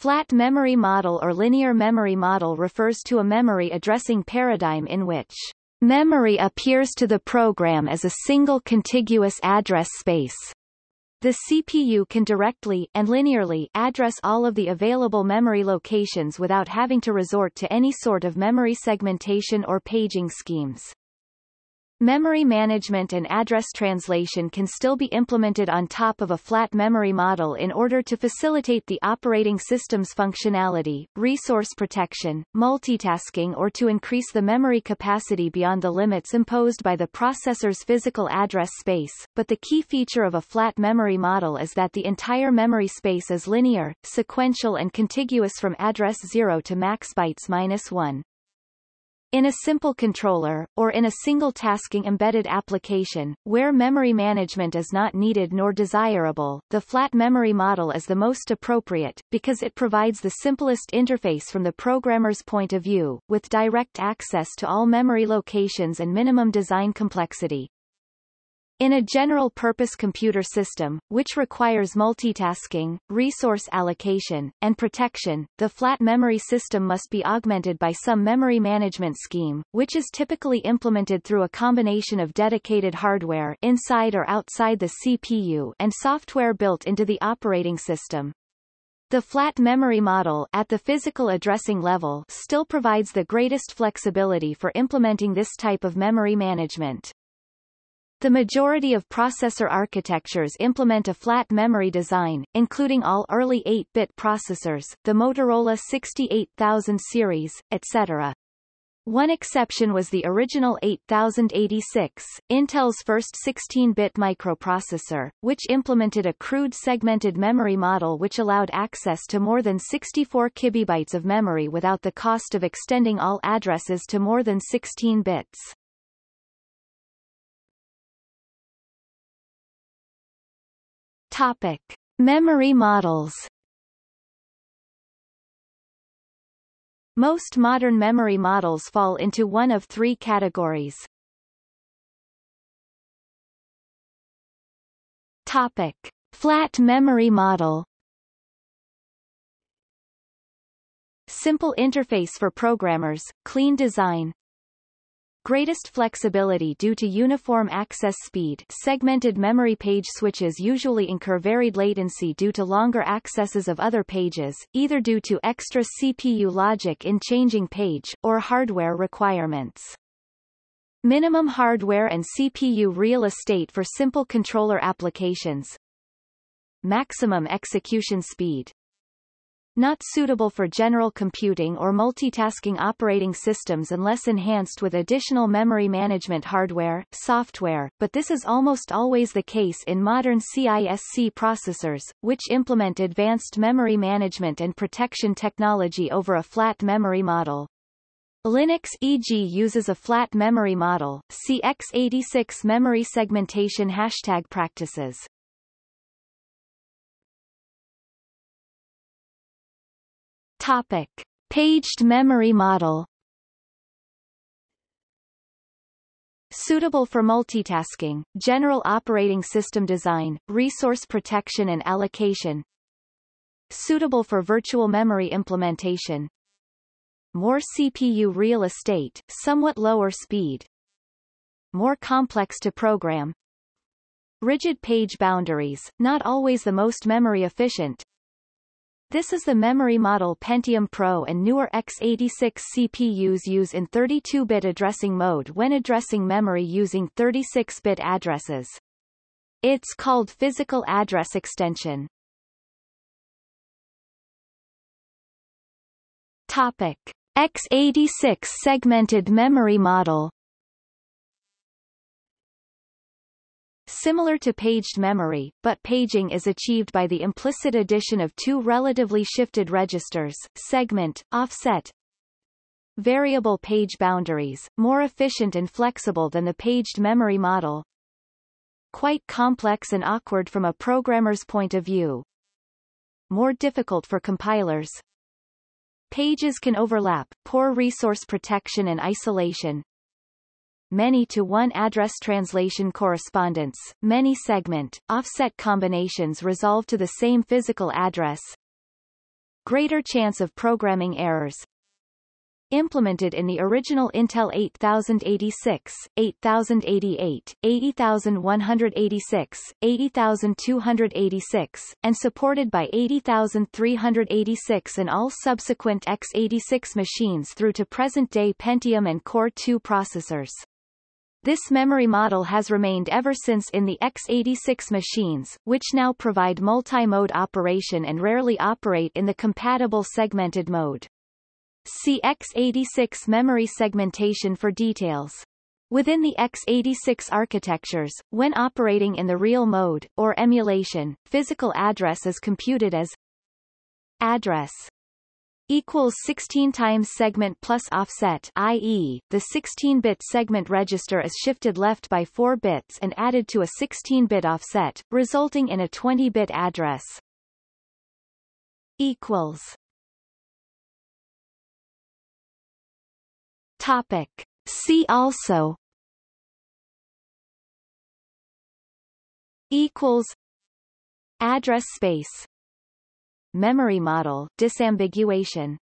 Flat memory model or linear memory model refers to a memory addressing paradigm in which memory appears to the program as a single contiguous address space. The CPU can directly and linearly address all of the available memory locations without having to resort to any sort of memory segmentation or paging schemes. Memory management and address translation can still be implemented on top of a flat memory model in order to facilitate the operating system's functionality, resource protection, multitasking or to increase the memory capacity beyond the limits imposed by the processor's physical address space, but the key feature of a flat memory model is that the entire memory space is linear, sequential and contiguous from address 0 to max bytes minus 1. In a simple controller, or in a single tasking embedded application, where memory management is not needed nor desirable, the flat memory model is the most appropriate, because it provides the simplest interface from the programmer's point of view, with direct access to all memory locations and minimum design complexity. In a general-purpose computer system, which requires multitasking, resource allocation, and protection, the flat memory system must be augmented by some memory management scheme, which is typically implemented through a combination of dedicated hardware inside or outside the CPU and software built into the operating system. The flat memory model at the physical addressing level still provides the greatest flexibility for implementing this type of memory management. The majority of processor architectures implement a flat memory design, including all early 8-bit processors, the Motorola 68000 series, etc. One exception was the original 8086, Intel's first 16-bit microprocessor, which implemented a crude segmented memory model which allowed access to more than 64 kibibytes of memory without the cost of extending all addresses to more than 16 bits. Topic. Memory models Most modern memory models fall into one of three categories. Topic. Flat memory model Simple interface for programmers, clean design, Greatest flexibility due to uniform access speed segmented memory page switches usually incur varied latency due to longer accesses of other pages, either due to extra CPU logic in changing page, or hardware requirements. Minimum hardware and CPU real estate for simple controller applications. Maximum execution speed not suitable for general computing or multitasking operating systems unless enhanced with additional memory management hardware, software, but this is almost always the case in modern CISC processors, which implement advanced memory management and protection technology over a flat memory model. Linux e.g. uses a flat memory model, see x86 memory segmentation hashtag practices. Topic. Paged memory model Suitable for multitasking, general operating system design, resource protection and allocation. Suitable for virtual memory implementation. More CPU real estate, somewhat lower speed. More complex to program. Rigid page boundaries, not always the most memory efficient, this is the memory model Pentium Pro and newer x86 CPUs use in 32-bit addressing mode when addressing memory using 36-bit addresses. It's called physical address extension. Topic. x86 segmented memory model Similar to paged memory, but paging is achieved by the implicit addition of two relatively shifted registers, segment, offset, variable page boundaries, more efficient and flexible than the paged memory model. Quite complex and awkward from a programmer's point of view. More difficult for compilers. Pages can overlap, poor resource protection and isolation, many to one address translation correspondence, many segment, offset combinations resolve to the same physical address. greater chance of programming errors, implemented in the original Intel 8086, 8088, 80186, 80286, and supported by 80386 and all subsequent x86 machines through to present-day Pentium and Core 2 processors. This memory model has remained ever since in the x86 machines, which now provide multi-mode operation and rarely operate in the compatible segmented mode. See x86 memory segmentation for details. Within the x86 architectures, when operating in the real mode, or emulation, physical address is computed as address equals 16 times segment plus offset i.e., the 16-bit segment register is shifted left by 4 bits and added to a 16-bit offset, resulting in a 20-bit address. equals Topic. See also equals address space memory model disambiguation